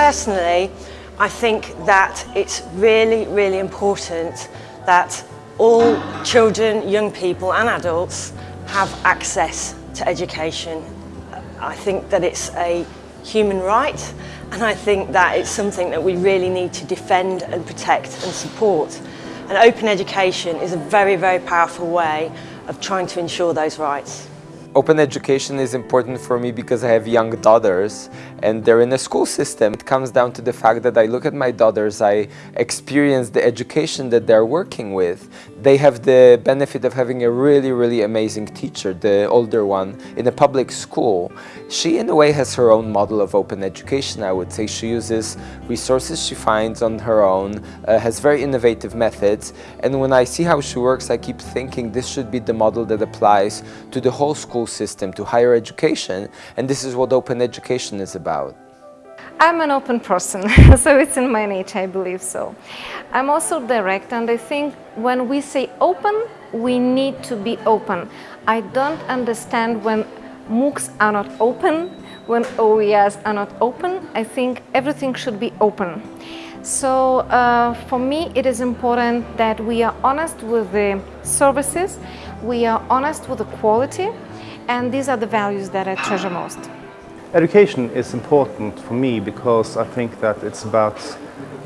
personally, I think that it's really, really important that all children, young people and adults have access to education. I think that it's a human right and I think that it's something that we really need to defend and protect and support. And open education is a very, very powerful way of trying to ensure those rights. Open education is important for me because I have young daughters and they're in a school system. It comes down to the fact that I look at my daughters, I experience the education that they're working with. They have the benefit of having a really, really amazing teacher, the older one, in a public school. She, in a way, has her own model of open education, I would say. She uses resources she finds on her own, uh, has very innovative methods. And when I see how she works, I keep thinking this should be the model that applies to the whole school system, to higher education. And this is what open education is about. I'm an open person, so it's in my nature, I believe so. I'm also direct and I think when we say open, we need to be open. I don't understand when MOOCs are not open, when OERs are not open. I think everything should be open. So uh, for me, it is important that we are honest with the services, we are honest with the quality, and these are the values that I treasure most. Education is important for me because I think that it's about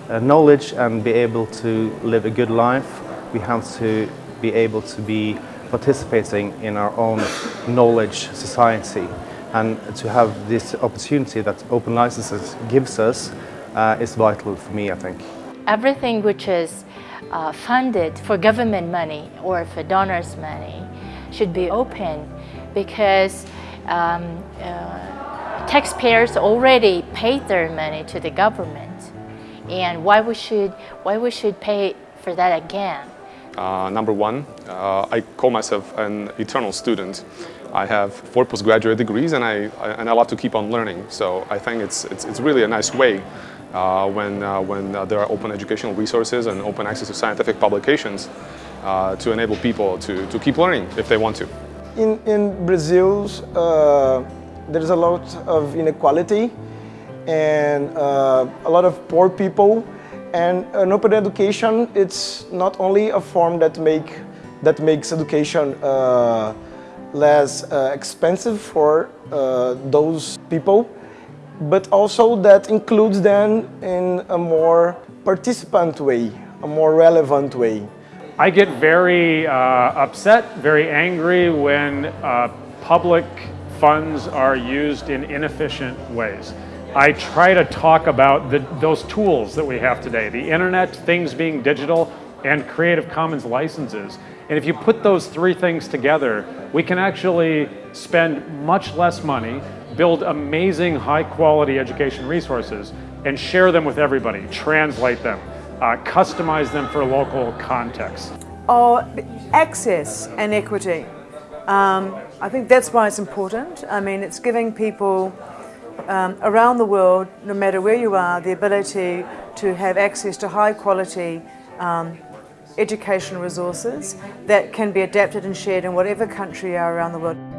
uh, knowledge and be able to live a good life. We have to be able to be participating in our own knowledge society and to have this opportunity that open licenses gives us uh, is vital for me, I think. Everything which is uh, funded for government money or for donors' money should be open because um, uh, taxpayers already paid their money to the government. And why we should why we should pay for that again? Uh, number one uh, I call myself an eternal student. I have four postgraduate degrees and I, I, and I love to keep on learning. So I think it's it's, it's really a nice way uh, when uh, when uh, there are open educational resources and open access to scientific publications to enable people to, to keep learning if they want to. In, in Brazil's there's a lot of inequality and uh, a lot of poor people. And an open education it's not only a form that make that makes education uh, less uh, expensive for uh, those people but also that includes them in a more participant way a more relevant way I get very uh, upset very angry when uh, public funds are used in inefficient ways. I try to talk about the, those tools that we have today, the internet, things being digital, and Creative Commons licenses. And if you put those three things together, we can actually spend much less money, build amazing high quality education resources, and share them with everybody, translate them, uh, customize them for local context. Oh, access and equity. Um, I think that's why it's important. I mean, it's giving people um, around the world, no matter where you are, the ability to have access to high quality um, educational resources that can be adapted and shared in whatever country you are around the world.